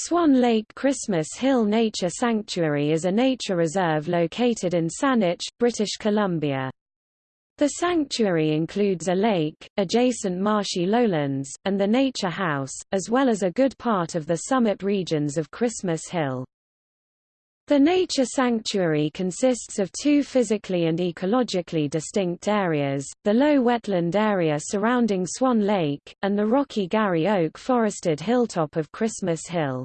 Swan Lake Christmas Hill Nature Sanctuary is a nature reserve located in Saanich, British Columbia. The sanctuary includes a lake, adjacent marshy lowlands, and the Nature House, as well as a good part of the summit regions of Christmas Hill. The nature sanctuary consists of two physically and ecologically distinct areas, the low wetland area surrounding Swan Lake, and the rocky Garry Oak forested hilltop of Christmas Hill.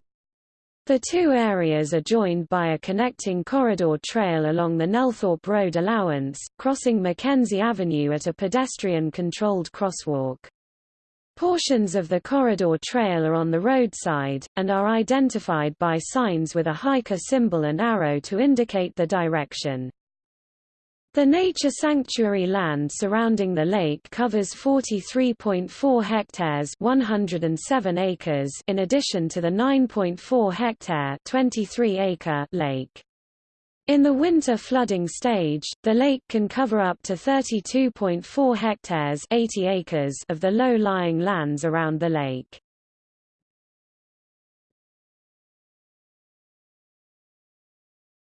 The two areas are joined by a connecting corridor trail along the Nelthorpe Road allowance, crossing Mackenzie Avenue at a pedestrian-controlled crosswalk. Portions of the corridor trail are on the roadside, and are identified by signs with a hiker symbol and arrow to indicate the direction. The nature sanctuary land surrounding the lake covers 43.4 hectares 107 acres in addition to the 9.4 hectare 23 acre lake. In the winter flooding stage, the lake can cover up to 32.4 hectares 80 acres of the low-lying lands around the lake.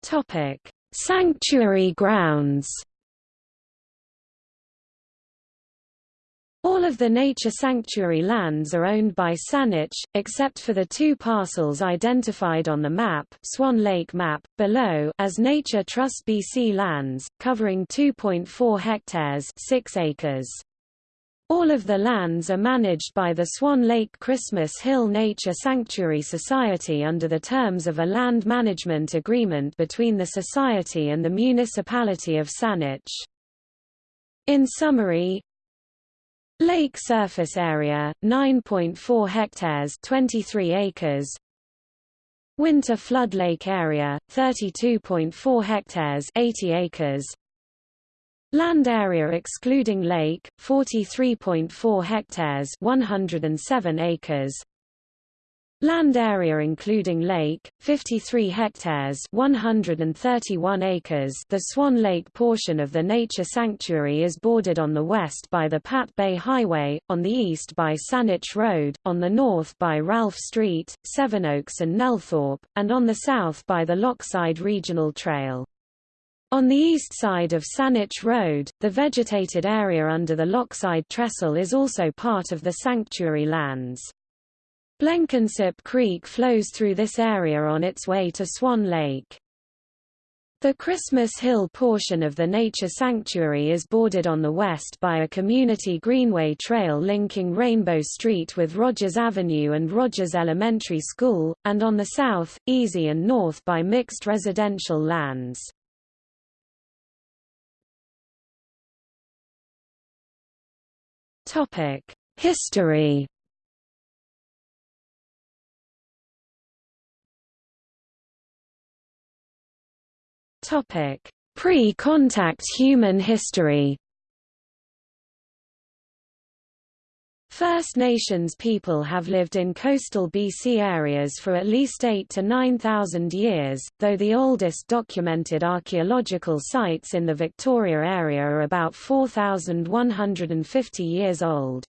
Topic: Sanctuary grounds All of the nature sanctuary lands are owned by Saanich, except for the two parcels identified on the map, Swan Lake map, below as Nature Trust BC lands, covering 2.4 hectares 6 acres. All of the lands are managed by the Swan Lake Christmas Hill Nature Sanctuary Society under the terms of a land management agreement between the Society and the municipality of Saanich. In summary, Lake surface area 9.4 hectares 23 acres. Winter flood lake area 32.4 hectares 80 acres. Land area excluding lake 43.4 hectares 107 acres Land area including lake, 53 hectares 131 acres The Swan Lake portion of the nature sanctuary is bordered on the west by the Pat Bay Highway, on the east by Saanich Road, on the north by Ralph Street, Sevenoaks and Nelthorpe, and on the south by the Lochside Regional Trail. On the east side of Saanich Road, the vegetated area under the Lochside Trestle is also part of the sanctuary lands. Blenkinsop Creek flows through this area on its way to Swan Lake. The Christmas Hill portion of the nature sanctuary is bordered on the west by a community greenway trail linking Rainbow Street with Rogers Avenue and Rogers Elementary School, and on the south, easy and north by mixed residential lands. History Pre-contact human history First Nations people have lived in coastal BC areas for at least 8 to 9,000 years, though the oldest documented archaeological sites in the Victoria area are about 4,150 years old.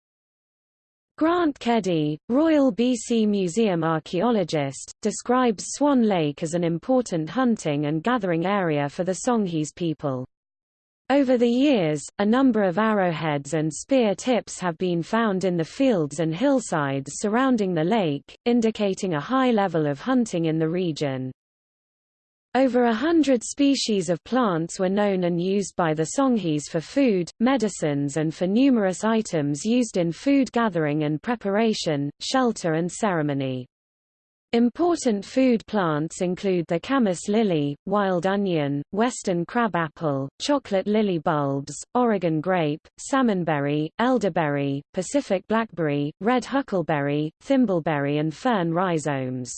Grant Keddy, Royal BC Museum archaeologist, describes Swan Lake as an important hunting and gathering area for the Songhees people. Over the years, a number of arrowheads and spear tips have been found in the fields and hillsides surrounding the lake, indicating a high level of hunting in the region. Over a hundred species of plants were known and used by the Songhees for food, medicines and for numerous items used in food gathering and preparation, shelter and ceremony. Important food plants include the camas lily, wild onion, western crabapple, chocolate lily bulbs, Oregon grape, salmonberry, elderberry, Pacific blackberry, red huckleberry, thimbleberry and fern rhizomes.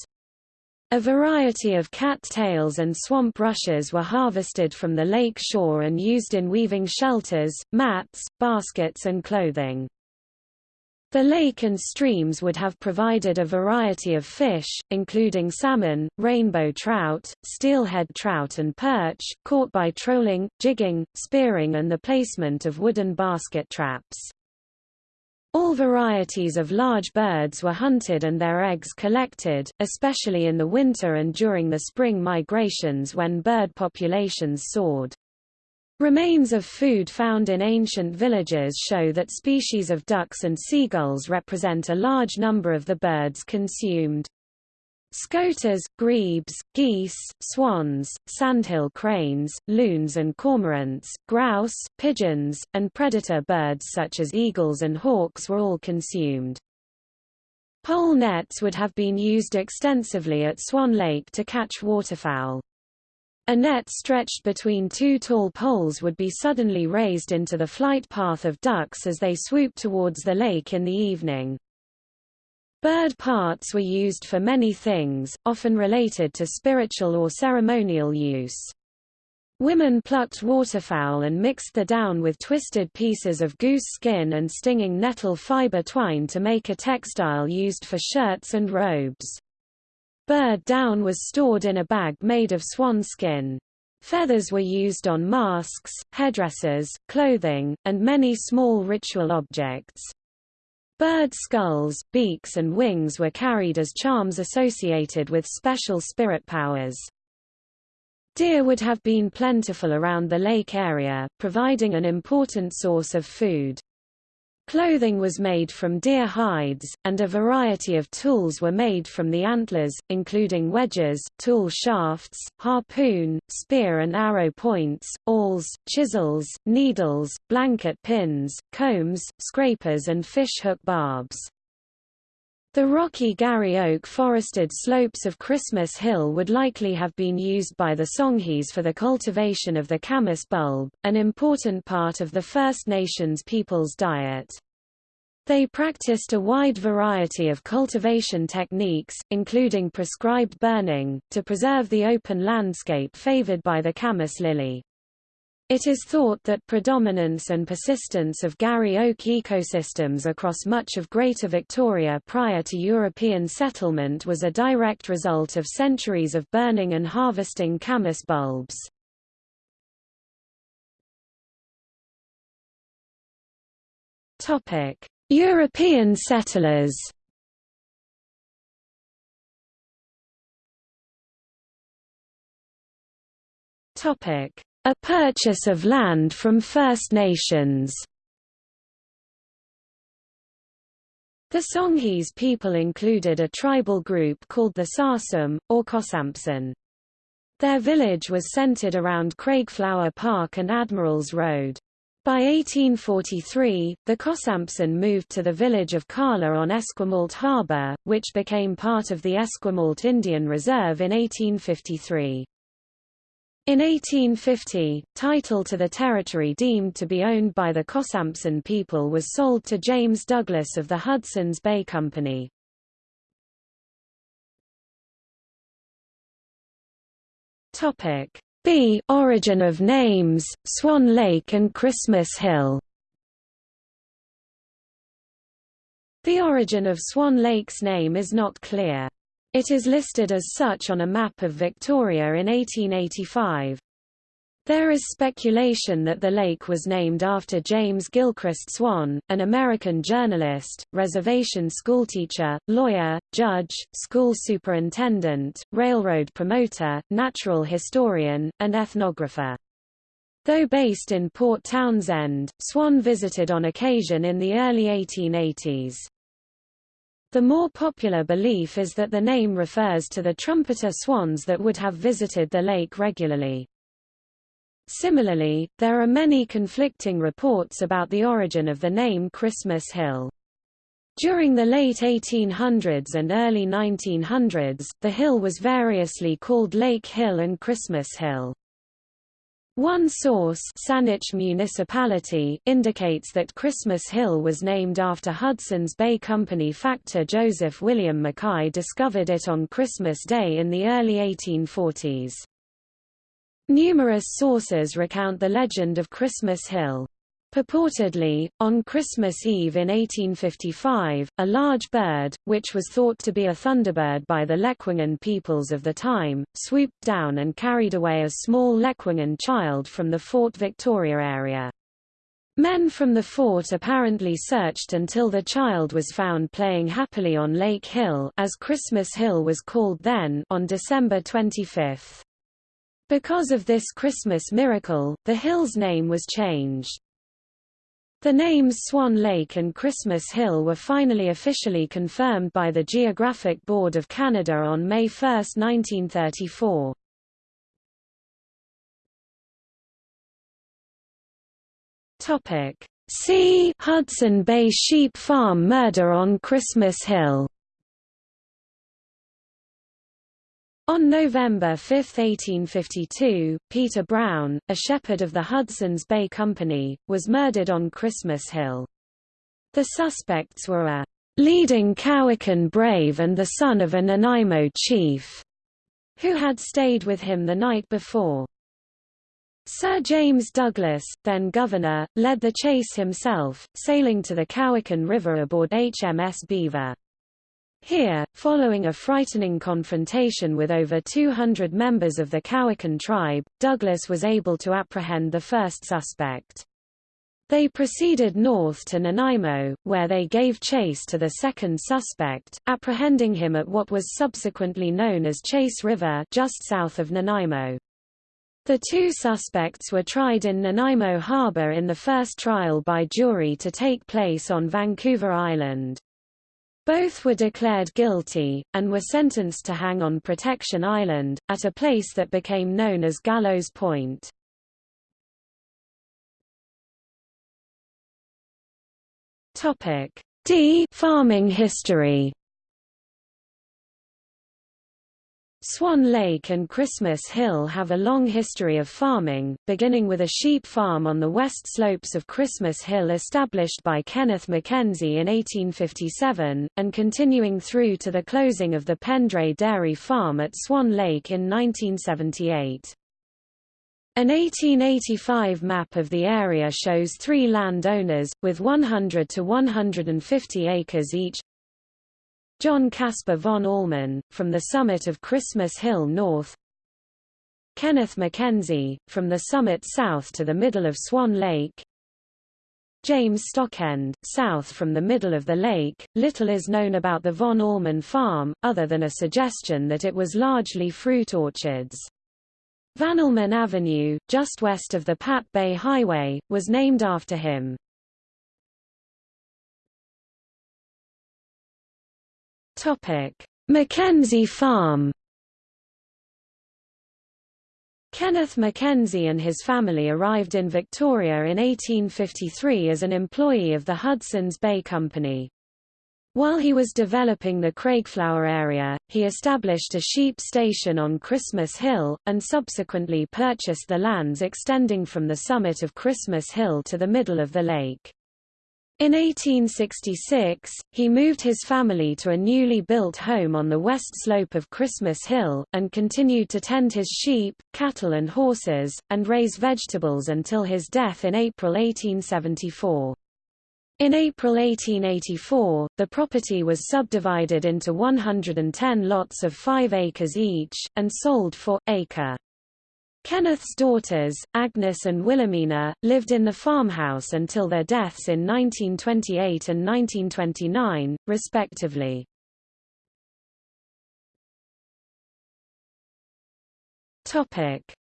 A variety of cat-tails and swamp rushes were harvested from the lake shore and used in weaving shelters, mats, baskets and clothing. The lake and streams would have provided a variety of fish, including salmon, rainbow trout, steelhead trout and perch, caught by trolling, jigging, spearing and the placement of wooden basket traps. All varieties of large birds were hunted and their eggs collected, especially in the winter and during the spring migrations when bird populations soared. Remains of food found in ancient villages show that species of ducks and seagulls represent a large number of the birds consumed. Scoters, grebes, geese, swans, sandhill cranes, loons and cormorants, grouse, pigeons, and predator birds such as eagles and hawks were all consumed. Pole nets would have been used extensively at Swan Lake to catch waterfowl. A net stretched between two tall poles would be suddenly raised into the flight path of ducks as they swooped towards the lake in the evening. Bird parts were used for many things, often related to spiritual or ceremonial use. Women plucked waterfowl and mixed the down with twisted pieces of goose skin and stinging nettle fiber twine to make a textile used for shirts and robes. Bird down was stored in a bag made of swan skin. Feathers were used on masks, headdresses, clothing, and many small ritual objects. Bird skulls, beaks and wings were carried as charms associated with special spirit powers. Deer would have been plentiful around the lake area, providing an important source of food. Clothing was made from deer hides, and a variety of tools were made from the antlers, including wedges, tool shafts, harpoon, spear and arrow points, awls, chisels, needles, blanket pins, combs, scrapers and fish hook barbs. The rocky Garry Oak forested slopes of Christmas Hill would likely have been used by the Songhees for the cultivation of the camas bulb, an important part of the First Nations people's diet. They practiced a wide variety of cultivation techniques, including prescribed burning, to preserve the open landscape favored by the camas lily. It is thought that predominance and persistence of Garry oak ecosystems across much of Greater Victoria prior to European settlement was a direct result of centuries of burning and harvesting camas bulbs. European settlers Topic a purchase of land from First Nations The Songhees people included a tribal group called the Sarsum, or Kosampson. Their village was centered around Craigflower Park and Admirals Road. By 1843, the Kosampson moved to the village of Kala on Esquimalt Harbour, which became part of the Esquimalt Indian Reserve in 1853. In 1850, title to the territory deemed to be owned by the Kosampson people was sold to James Douglas of the Hudson's Bay Company. B. Origin of names, Swan Lake and Christmas Hill The origin of Swan Lake's name is not clear. It is listed as such on a map of Victoria in 1885. There is speculation that the lake was named after James Gilchrist Swan, an American journalist, reservation schoolteacher, lawyer, judge, school superintendent, railroad promoter, natural historian, and ethnographer. Though based in Port Townsend, Swan visited on occasion in the early 1880s. The more popular belief is that the name refers to the trumpeter swans that would have visited the lake regularly. Similarly, there are many conflicting reports about the origin of the name Christmas Hill. During the late 1800s and early 1900s, the hill was variously called Lake Hill and Christmas Hill. One source Saanich Municipality indicates that Christmas Hill was named after Hudson's Bay Company factor Joseph William Mackay discovered it on Christmas Day in the early 1840s. Numerous sources recount the legend of Christmas Hill. Purportedly, on Christmas Eve in 1855, a large bird, which was thought to be a thunderbird by the Lekwungen peoples of the time, swooped down and carried away a small Lekwungen child from the Fort Victoria area. Men from the fort apparently searched until the child was found playing happily on Lake Hill as Christmas Hill was called then on December 25. Because of this Christmas miracle, the hill's name was changed. The names Swan Lake and Christmas Hill were finally officially confirmed by the Geographic Board of Canada on May 1, 1934. Topic. See Hudson Bay Sheep Farm Murder on Christmas Hill On November 5, 1852, Peter Brown, a shepherd of the Hudson's Bay Company, was murdered on Christmas Hill. The suspects were a leading Cowichan brave and the son of a Nanaimo chief, who had stayed with him the night before. Sir James Douglas, then governor, led the chase himself, sailing to the Cowichan River aboard HMS Beaver. Here, following a frightening confrontation with over 200 members of the Cowichan tribe, Douglas was able to apprehend the first suspect. They proceeded north to Nanaimo, where they gave chase to the second suspect, apprehending him at what was subsequently known as Chase River just south of Nanaimo. The two suspects were tried in Nanaimo Harbor in the first trial by jury to take place on Vancouver Island. Both were declared guilty, and were sentenced to hang on Protection Island, at a place that became known as Gallows Point. D farming history Swan Lake and Christmas Hill have a long history of farming, beginning with a sheep farm on the west slopes of Christmas Hill established by Kenneth Mackenzie in 1857, and continuing through to the closing of the Pendray Dairy Farm at Swan Lake in 1978. An 1885 map of the area shows three landowners, with 100 to 150 acres each, John Caspar von Allmen, from the summit of Christmas Hill north Kenneth Mackenzie, from the summit south to the middle of Swan Lake James Stockend, south from the middle of the lake. Little is known about the von Allmen farm, other than a suggestion that it was largely fruit orchards. Vanalman Avenue, just west of the Pat Bay Highway, was named after him. Topic: Mackenzie Farm. Kenneth Mackenzie and his family arrived in Victoria in 1853 as an employee of the Hudson's Bay Company. While he was developing the Craigflower area, he established a sheep station on Christmas Hill, and subsequently purchased the lands extending from the summit of Christmas Hill to the middle of the lake. In 1866, he moved his family to a newly built home on the west slope of Christmas Hill, and continued to tend his sheep, cattle and horses, and raise vegetables until his death in April 1874. In April 1884, the property was subdivided into 110 lots of 5 acres each, and sold for, acre. Kenneth's daughters, Agnes and Wilhelmina, lived in the farmhouse until their deaths in 1928 and 1929, respectively.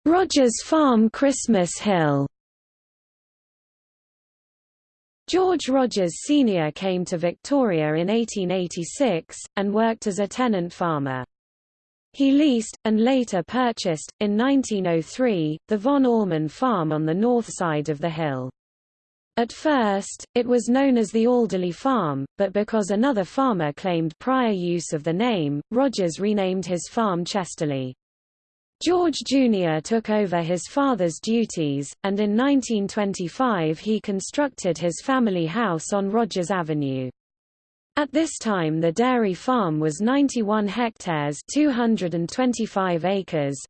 Rogers Farm Christmas Hill George Rogers Sr. came to Victoria in 1886, and worked as a tenant farmer. He leased, and later purchased, in 1903, the Von Allmen farm on the north side of the hill. At first, it was known as the Alderley Farm, but because another farmer claimed prior use of the name, Rogers renamed his farm Chesterley. George Jr. took over his father's duties, and in 1925 he constructed his family house on Rogers Avenue. At this time the dairy farm was 91 hectares 225 acres.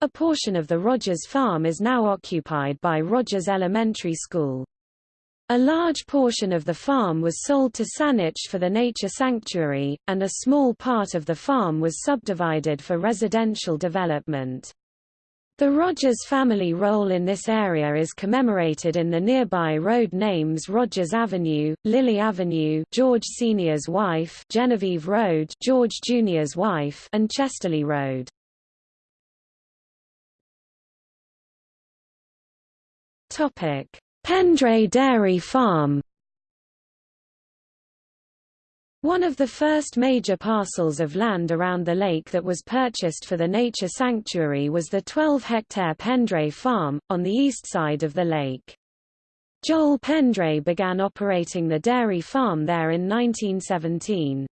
A portion of the Rogers farm is now occupied by Rogers Elementary School. A large portion of the farm was sold to Saanich for the nature sanctuary, and a small part of the farm was subdivided for residential development. The Rogers family role in this area is commemorated in the nearby road names Rogers Avenue, Lily Avenue George Sr.'s wife Genevieve Road George Jr.'s wife and Chesterley Road. Pendray Dairy Farm one of the first major parcels of land around the lake that was purchased for the nature sanctuary was the 12-hectare Pendray Farm, on the east side of the lake. Joel Pendray began operating the dairy farm there in 1917.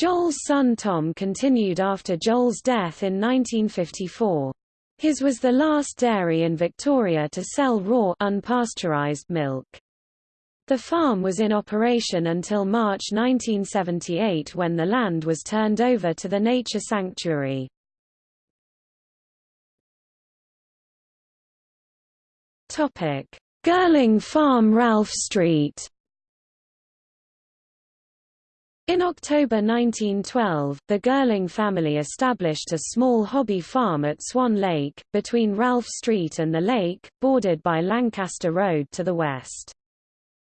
Joel's son Tom continued after Joel's death in 1954. His was the last dairy in Victoria to sell raw unpasteurized milk. The farm was in operation until March 1978 when the land was turned over to the Nature Sanctuary. Girling Farm Ralph Street in October 1912, the Girling family established a small hobby farm at Swan Lake, between Ralph Street and the lake, bordered by Lancaster Road to the west.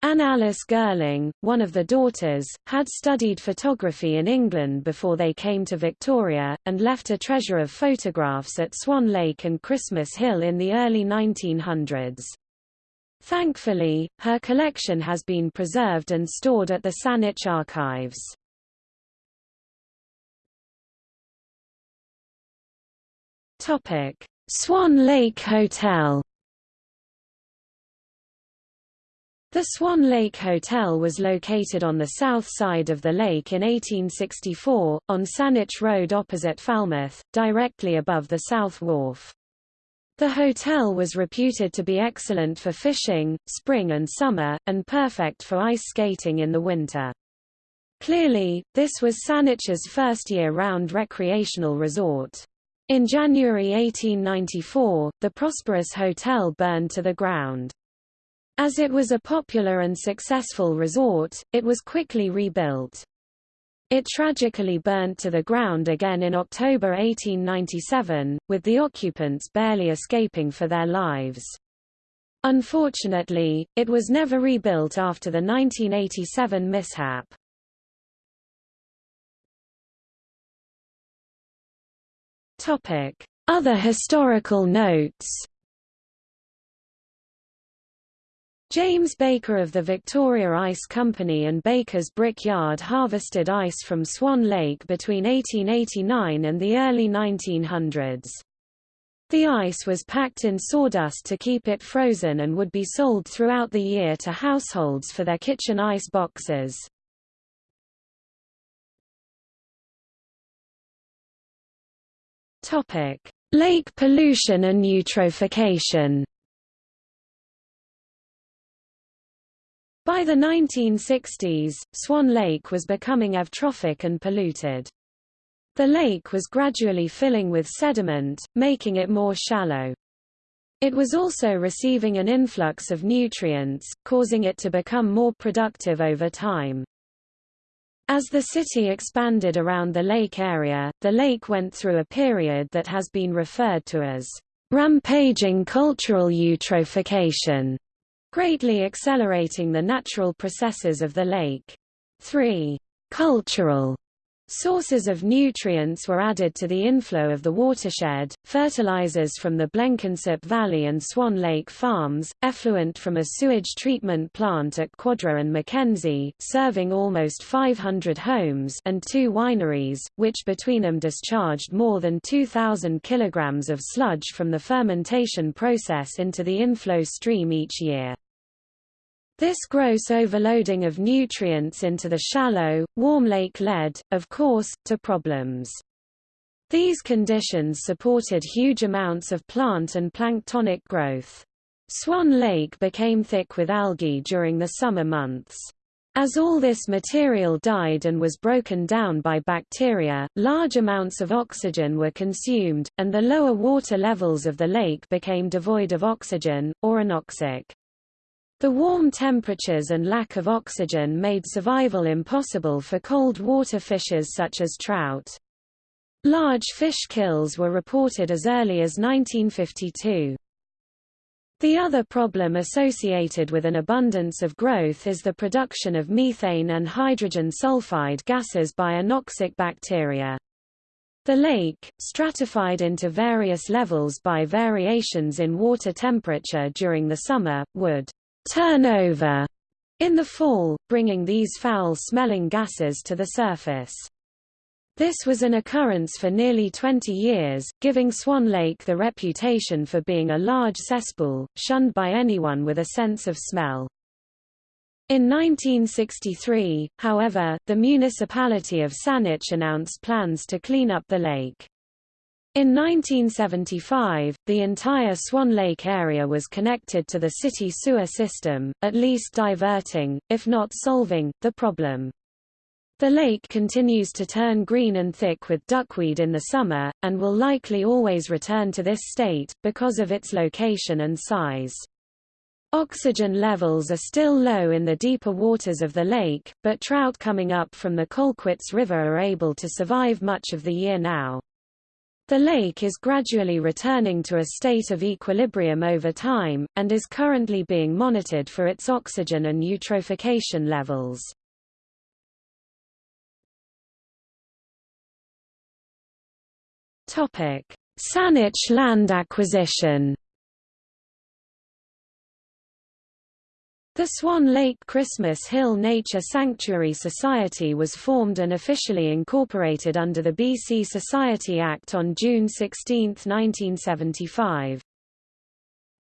Anne Alice Girling, one of the daughters, had studied photography in England before they came to Victoria, and left a treasure of photographs at Swan Lake and Christmas Hill in the early 1900s. Thankfully, her collection has been preserved and stored at the Saanich Archives. Swan Lake Hotel The Swan Lake Hotel was located on the south side of the lake in 1864, on Saanich Road opposite Falmouth, directly above the South Wharf. The hotel was reputed to be excellent for fishing, spring and summer, and perfect for ice skating in the winter. Clearly, this was Saanich's first year-round recreational resort. In January 1894, the prosperous hotel burned to the ground. As it was a popular and successful resort, it was quickly rebuilt. It tragically burnt to the ground again in October 1897, with the occupants barely escaping for their lives. Unfortunately, it was never rebuilt after the 1987 mishap. Other historical notes James Baker of the Victoria Ice Company and Baker's Brick Yard harvested ice from Swan Lake between 1889 and the early 1900s. The ice was packed in sawdust to keep it frozen and would be sold throughout the year to households for their kitchen ice boxes. Lake pollution and eutrophication By the 1960s, Swan Lake was becoming eutrophic and polluted. The lake was gradually filling with sediment, making it more shallow. It was also receiving an influx of nutrients, causing it to become more productive over time. As the city expanded around the lake area, the lake went through a period that has been referred to as rampaging cultural eutrophication greatly accelerating the natural processes of the lake. 3. Cultural Sources of nutrients were added to the inflow of the watershed, fertilizers from the Blenkinsop Valley and Swan Lake farms, effluent from a sewage treatment plant at Quadra and Mackenzie, serving almost 500 homes and two wineries, which between them discharged more than 2,000 kilograms of sludge from the fermentation process into the inflow stream each year. This gross overloading of nutrients into the shallow, warm lake led, of course, to problems. These conditions supported huge amounts of plant and planktonic growth. Swan Lake became thick with algae during the summer months. As all this material died and was broken down by bacteria, large amounts of oxygen were consumed, and the lower water levels of the lake became devoid of oxygen, or anoxic. The warm temperatures and lack of oxygen made survival impossible for cold water fishes such as trout. Large fish kills were reported as early as 1952. The other problem associated with an abundance of growth is the production of methane and hydrogen sulfide gases by anoxic bacteria. The lake, stratified into various levels by variations in water temperature during the summer, would turn over in the fall, bringing these foul-smelling gases to the surface. This was an occurrence for nearly 20 years, giving Swan Lake the reputation for being a large cesspool, shunned by anyone with a sense of smell. In 1963, however, the municipality of Saanich announced plans to clean up the lake. In 1975, the entire Swan Lake area was connected to the city sewer system, at least diverting, if not solving, the problem. The lake continues to turn green and thick with duckweed in the summer, and will likely always return to this state, because of its location and size. Oxygen levels are still low in the deeper waters of the lake, but trout coming up from the Colquitz River are able to survive much of the year now. The lake is gradually returning to a state of equilibrium over time, and is currently being monitored for its oxygen and eutrophication levels. Saanich land acquisition The Swan Lake Christmas Hill Nature Sanctuary Society was formed and officially incorporated under the BC Society Act on June 16, 1975.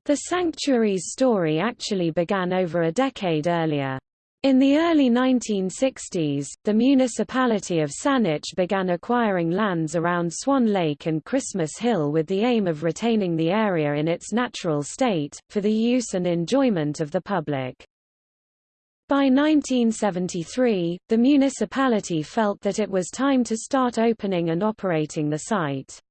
The sanctuary's story actually began over a decade earlier. In the early 1960s, the municipality of Saanich began acquiring lands around Swan Lake and Christmas Hill with the aim of retaining the area in its natural state, for the use and enjoyment of the public. By 1973, the municipality felt that it was time to start opening and operating the site.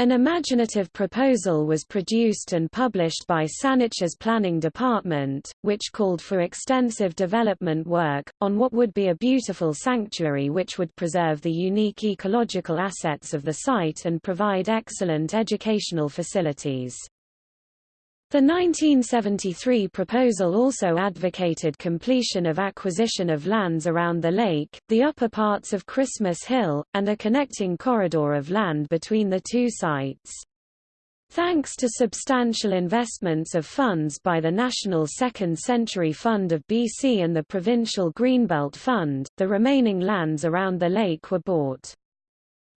An imaginative proposal was produced and published by Saanich's planning department, which called for extensive development work, on what would be a beautiful sanctuary which would preserve the unique ecological assets of the site and provide excellent educational facilities. The 1973 proposal also advocated completion of acquisition of lands around the lake, the upper parts of Christmas Hill, and a connecting corridor of land between the two sites. Thanks to substantial investments of funds by the National Second Century Fund of BC and the Provincial Greenbelt Fund, the remaining lands around the lake were bought.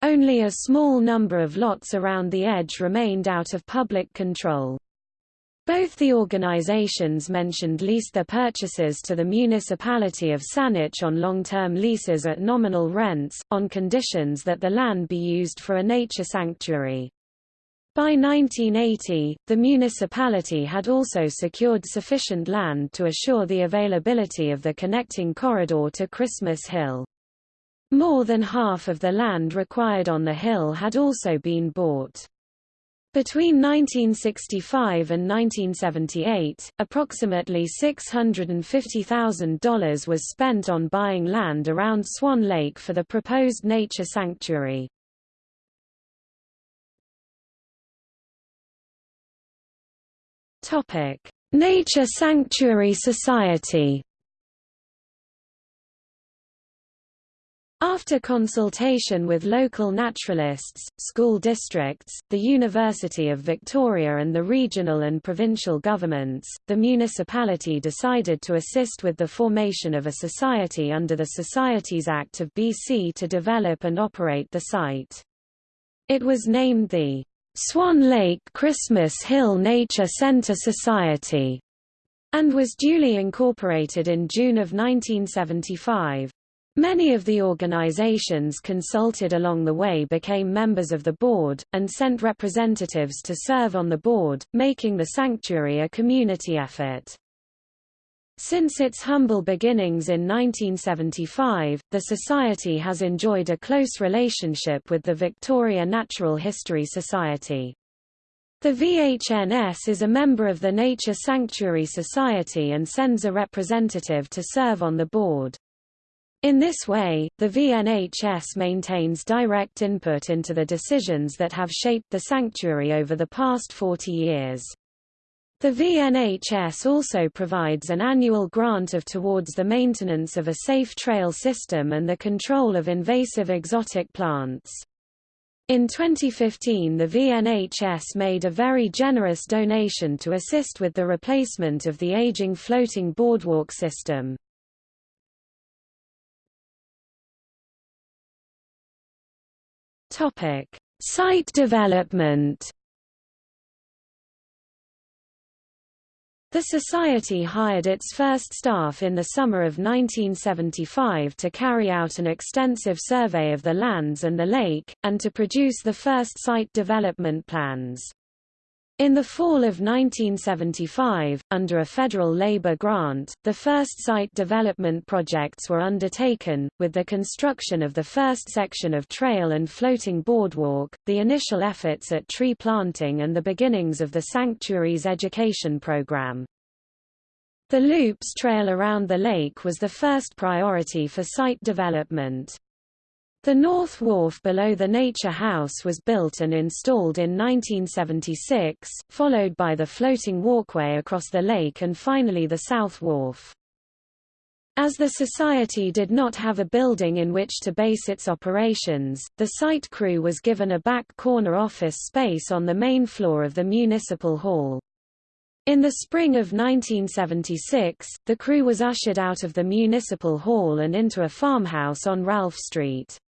Only a small number of lots around the edge remained out of public control. Both the organizations mentioned leased their purchases to the municipality of Saanich on long-term leases at nominal rents, on conditions that the land be used for a nature sanctuary. By 1980, the municipality had also secured sufficient land to assure the availability of the connecting corridor to Christmas Hill. More than half of the land required on the hill had also been bought. Between 1965 and 1978, approximately $650,000 was spent on buying land around Swan Lake for the proposed nature sanctuary. Nature Sanctuary Society After consultation with local naturalists, school districts, the University of Victoria and the regional and provincial governments, the municipality decided to assist with the formation of a society under the Societies Act of BC to develop and operate the site. It was named the Swan Lake Christmas Hill Nature Centre Society and was duly incorporated in June of 1975. Many of the organizations consulted along the way became members of the board, and sent representatives to serve on the board, making the sanctuary a community effort. Since its humble beginnings in 1975, the Society has enjoyed a close relationship with the Victoria Natural History Society. The VNHS is a member of the Nature Sanctuary Society and sends a representative to serve on the board. In this way, the VNHS maintains direct input into the decisions that have shaped the sanctuary over the past 40 years. The VNHS also provides an annual grant of towards the maintenance of a safe trail system and the control of invasive exotic plants. In 2015 the VNHS made a very generous donation to assist with the replacement of the aging floating boardwalk system. Site development The Society hired its first staff in the summer of 1975 to carry out an extensive survey of the lands and the lake, and to produce the first site development plans. In the fall of 1975, under a federal labor grant, the first site development projects were undertaken, with the construction of the first section of trail and floating boardwalk, the initial efforts at tree planting and the beginnings of the sanctuary's education program. The Loops Trail around the lake was the first priority for site development. The North Wharf below the Nature House was built and installed in 1976, followed by the floating walkway across the lake and finally the South Wharf. As the Society did not have a building in which to base its operations, the site crew was given a back corner office space on the main floor of the Municipal Hall. In the spring of 1976, the crew was ushered out of the Municipal Hall and into a farmhouse on Ralph Street.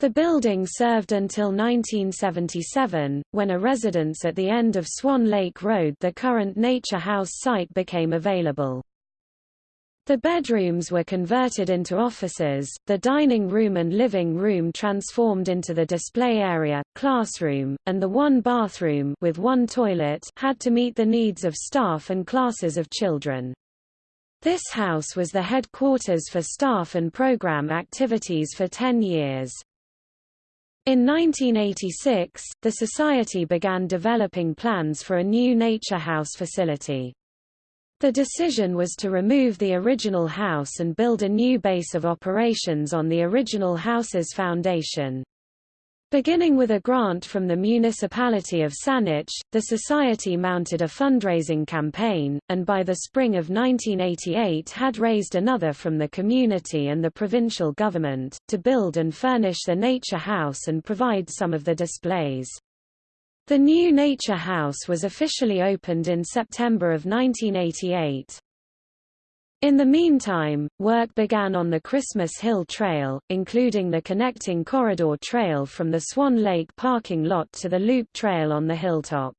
The building served until 1977, when a residence at the end of Swan Lake Road the current Nature House site became available. The bedrooms were converted into offices, the dining room and living room transformed into the display area, classroom, and the one bathroom with one toilet had to meet the needs of staff and classes of children. This house was the headquarters for staff and program activities for 10 years. In 1986, the Society began developing plans for a new Nature House facility. The decision was to remove the original house and build a new base of operations on the original house's foundation. Beginning with a grant from the municipality of Saanich, the society mounted a fundraising campaign, and by the spring of 1988 had raised another from the community and the provincial government, to build and furnish the Nature House and provide some of the displays. The new Nature House was officially opened in September of 1988. In the meantime, work began on the Christmas Hill Trail, including the connecting corridor trail from the Swan Lake parking lot to the loop trail on the hilltop.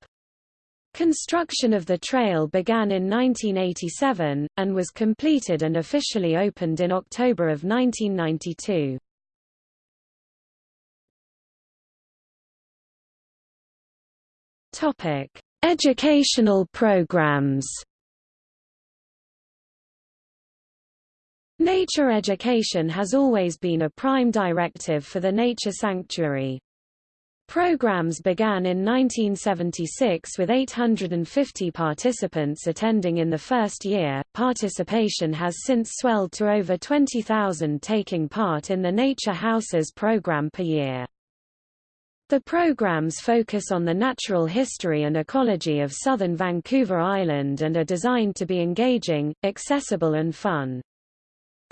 Construction of the trail began in 1987, and was completed and officially opened in October of 1992. Educational programs Nature education has always been a prime directive for the Nature Sanctuary. Programs began in 1976 with 850 participants attending in the first year. Participation has since swelled to over 20,000 taking part in the Nature Houses program per year. The programs focus on the natural history and ecology of southern Vancouver Island and are designed to be engaging, accessible and fun.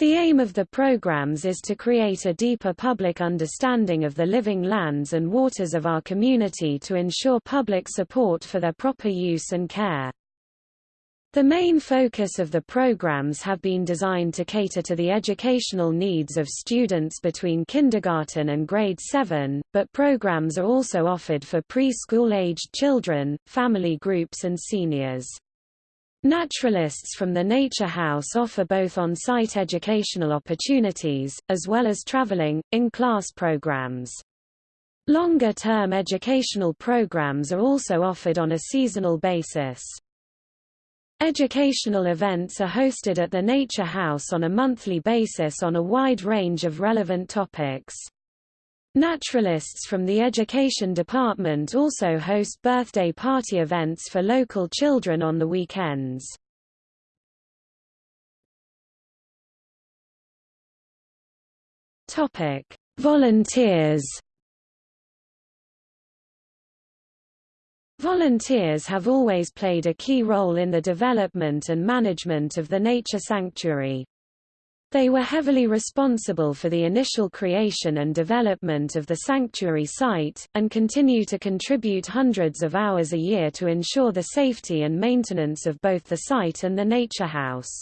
The aim of the programs is to create a deeper public understanding of the living lands and waters of our community to ensure public support for their proper use and care. The main focus of the programs have been designed to cater to the educational needs of students between kindergarten and grade 7, but programs are also offered for preschool-aged children, family groups and seniors. Naturalists from the Nature House offer both on-site educational opportunities, as well as traveling, in-class programs. Longer-term educational programs are also offered on a seasonal basis. Educational events are hosted at the Nature House on a monthly basis on a wide range of relevant topics. Naturalists from the Education Department also host birthday party events for local children on the weekends. Volunteers. Volunteers have always played a key role in the development and management of the nature sanctuary. They were heavily responsible for the initial creation and development of the sanctuary site, and continue to contribute hundreds of hours a year to ensure the safety and maintenance of both the site and the nature house.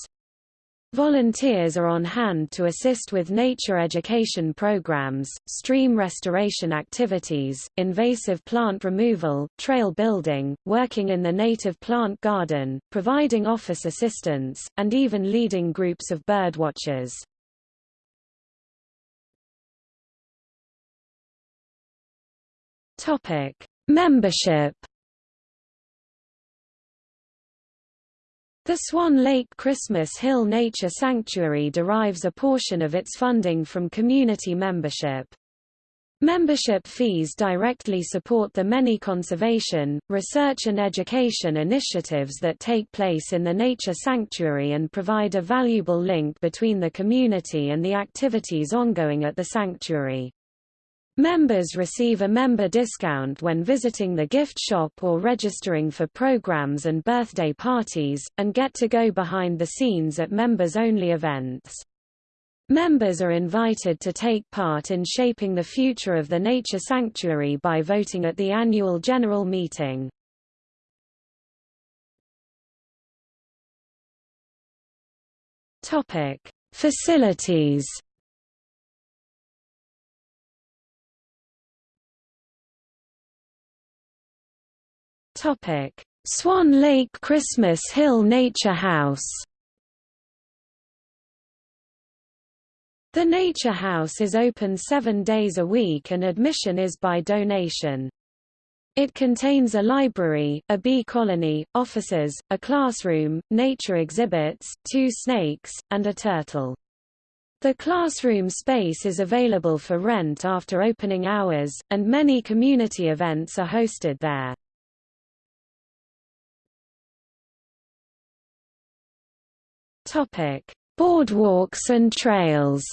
Volunteers are on hand to assist with nature education programs, stream restoration activities, invasive plant removal, trail building, working in the native plant garden, providing office assistance, and even leading groups of birdwatchers. Membership The Swan Lake Christmas Hill Nature Sanctuary derives a portion of its funding from community membership. Membership fees directly support the many conservation, research and education initiatives that take place in the nature sanctuary and provide a valuable link between the community and the activities ongoing at the sanctuary. Members receive a member discount when visiting the gift shop or registering for programs and birthday parties, and get to go behind the scenes at members-only events. Members are invited to take part in shaping the future of the nature sanctuary by voting at the annual general meeting. Topic: Facilities Topic: Swan Lake Christmas Hill Nature House. The Nature House is open seven days a week and admission is by donation. It contains a library, a bee colony, offices, a classroom, nature exhibits, two snakes, and a turtle. The classroom space is available for rent after opening hours, and many community events are hosted there. Topic: Boardwalks and trails.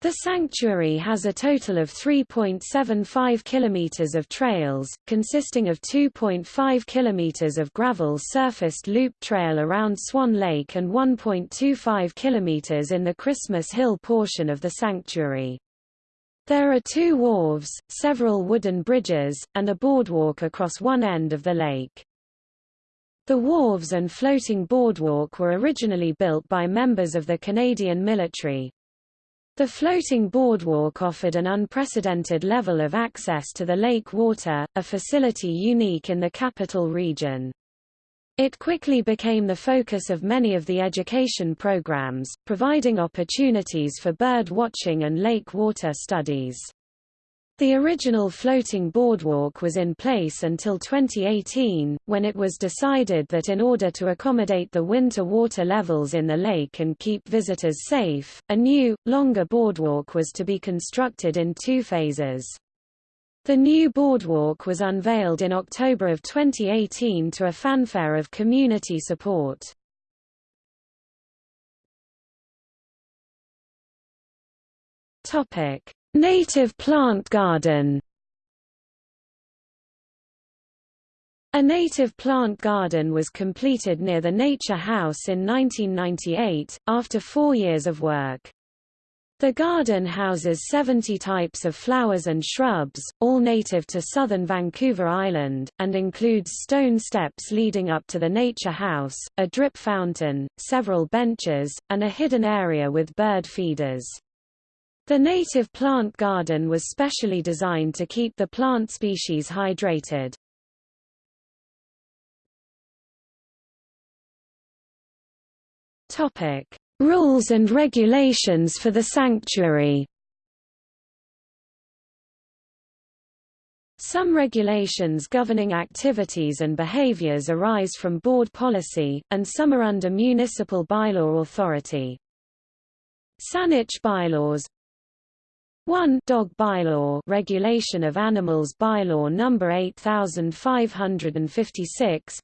The sanctuary has a total of 3.75 kilometers of trails, consisting of 2.5 kilometers of gravel surfaced loop trail around Swan Lake and 1.25 kilometers in the Christmas Hill portion of the sanctuary. There are two wharves, several wooden bridges, and a boardwalk across one end of the lake. The wharves and floating boardwalk were originally built by members of the Canadian military. The floating boardwalk offered an unprecedented level of access to the lake water, a facility unique in the capital region. It quickly became the focus of many of the education programs, providing opportunities for bird watching and lake water studies. The original floating boardwalk was in place until 2018, when it was decided that in order to accommodate the winter water levels in the lake and keep visitors safe, a new, longer boardwalk was to be constructed in two phases. The new boardwalk was unveiled in October of 2018 to a fanfare of community support. Topic: Native plant garden A native plant garden was completed near the Nature House in 1998, after four years of work. The garden houses 70 types of flowers and shrubs, all native to southern Vancouver Island, and includes stone steps leading up to the Nature House, a drip fountain, several benches, and a hidden area with bird feeders. The native plant garden was specially designed to keep the plant species hydrated. Topic: Rules and regulations for the sanctuary. Some regulations governing activities and behaviors arise from board policy, and some are under municipal bylaw authority. Saanich bylaws 1 Dog Bylaw Regulation of Animals Bylaw number 8556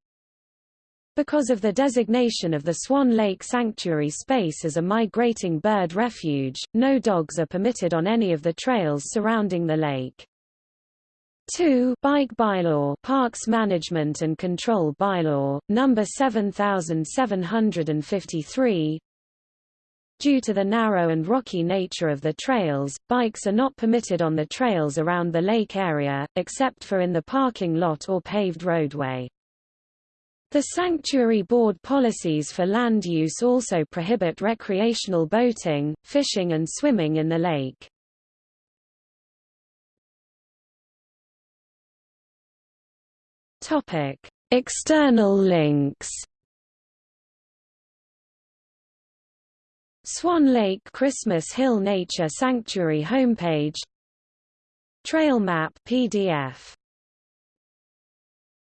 Because of the designation of the Swan Lake Sanctuary space as a migrating bird refuge, no dogs are permitted on any of the trails surrounding the lake. 2 Bike Bylaw Parks Management and Control Bylaw, number 7753 Due to the narrow and rocky nature of the trails, bikes are not permitted on the trails around the lake area, except for in the parking lot or paved roadway. The Sanctuary Board policies for land use also prohibit recreational boating, fishing and swimming in the lake. External links. Swan Lake Christmas Hill Nature Sanctuary homepage. Trail map PDF